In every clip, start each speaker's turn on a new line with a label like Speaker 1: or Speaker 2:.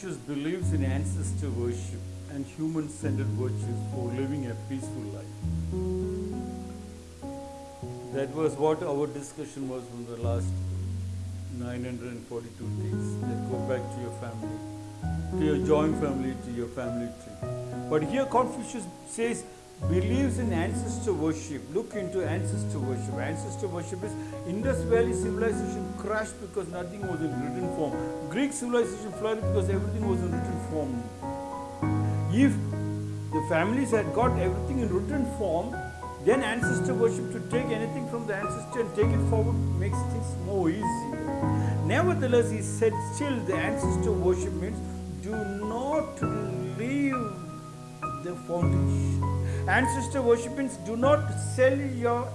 Speaker 1: Confucius believes in ancestor worship and human centered virtues for living a peaceful life. That was what our discussion was from the last 942 days. That go back to your family, to your joint family, to your family tree. But here Confucius says believes in ancestor worship. Look into ancestor worship. Ancestor worship is Indus Valley civilization crashed because nothing was in written form. Greek civilization flourished because everything was in written form. If the families had got everything in written form, then ancestor worship to take anything from the ancestor and take it forward makes things more easy. Nevertheless, he said, still the ancestor worship means do not leave the foundation. Ancestor worship means do not sell your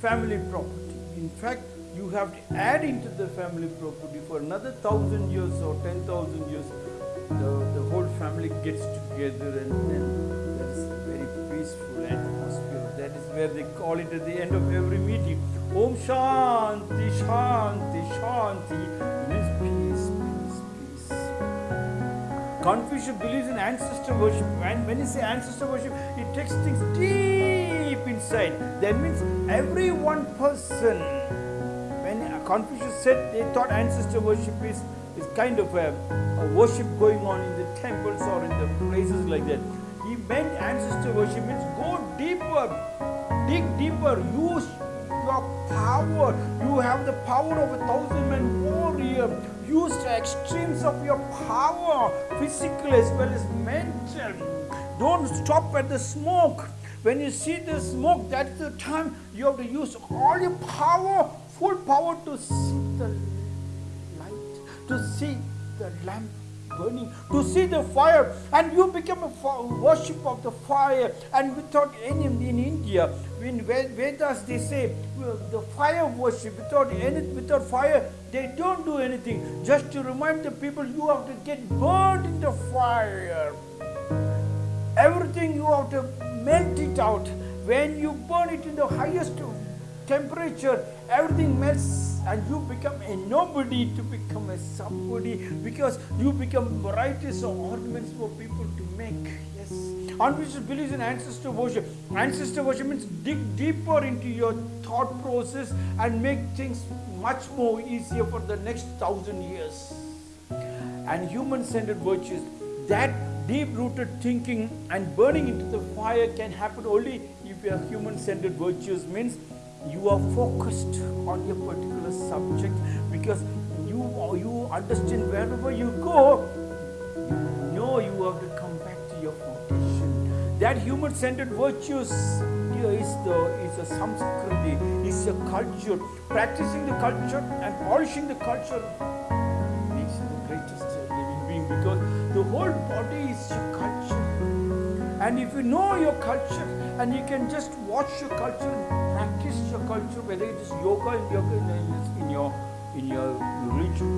Speaker 1: family property. In fact, you have to add into the family property for another thousand years or ten thousand years. The, the whole family gets together and then there is a very peaceful atmosphere. That is where they call it at the end of every meeting. Om Shanti, Shanti, Shanti. Confucius believes in ancestor worship. And when you say ancestor worship, it takes things deep inside. That means every one person, when Confucius said they thought ancestor worship is, is kind of a, a worship going on in the temples or in the places like that. He meant ancestor worship means go deeper, dig deeper, use your power. You have the power of a thousand men warrior. Use the extremes of your power, physical as well as mental. Don't stop at the smoke. When you see the smoke, that's the time you have to use all your power, full power to see the light, to see the lamp burning, to see the fire, and you become a worship of the fire. And without any in India, in Ved- Vedas they say the fire worship. Without any, without fire, they don't do anything. Just to remind the people, you have to get burned in the fire. Everything you have to melt it out. When you burn it in the highest temperature, everything melts and you become a nobody to become a somebody because you become varieties of ornaments for people to make. Yes. Confucius believes in ancestor worship. Ancestor worship means dig deeper into your thought process and make things much more easier for the next thousand years. And human centered virtues, that deep rooted thinking and burning into the fire can happen only if your human centered virtues means you are focused on your particular subject because you you understand wherever you go you know you have to come back to your foundation. That human centered virtues here is the is a samskriti is a culture. Practicing the culture and polishing the culture makes you the greatest living being because the whole body is your culture. And if you know your culture and you can just watch your culture practice your culture, whether it is yoga in your in your in your religion,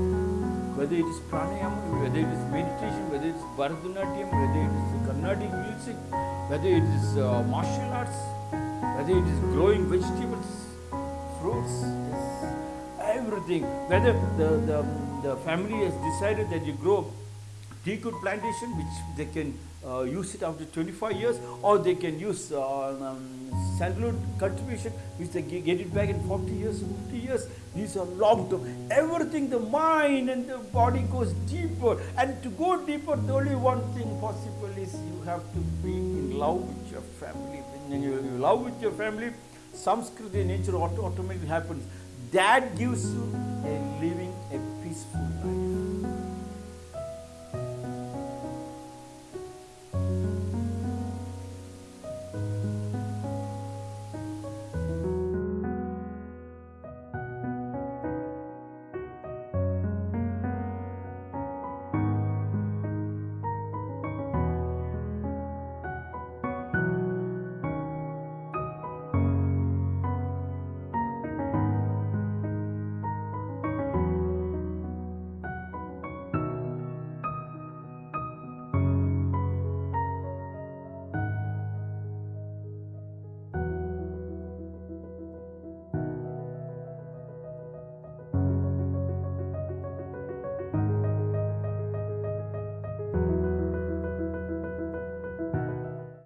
Speaker 1: whether it is pranayama, whether it is meditation, whether it is Bharatanatyam, whether it is Carnatic music, whether it is uh, martial arts, whether it is growing vegetables, fruits, everything. Whether the, the, the family has decided that you grow teakwood plantation, which they can uh, use it after 25 years, or they can use uh, um, sandalwood cultivation, which they get it back in 40 years, 50 years. These are long term. Everything, the mind and the body goes deeper. And to go deeper, the only one thing possible is you have to be in love with your family. When you love with your family, Samskriti nature auto- automatically happens. That gives you a living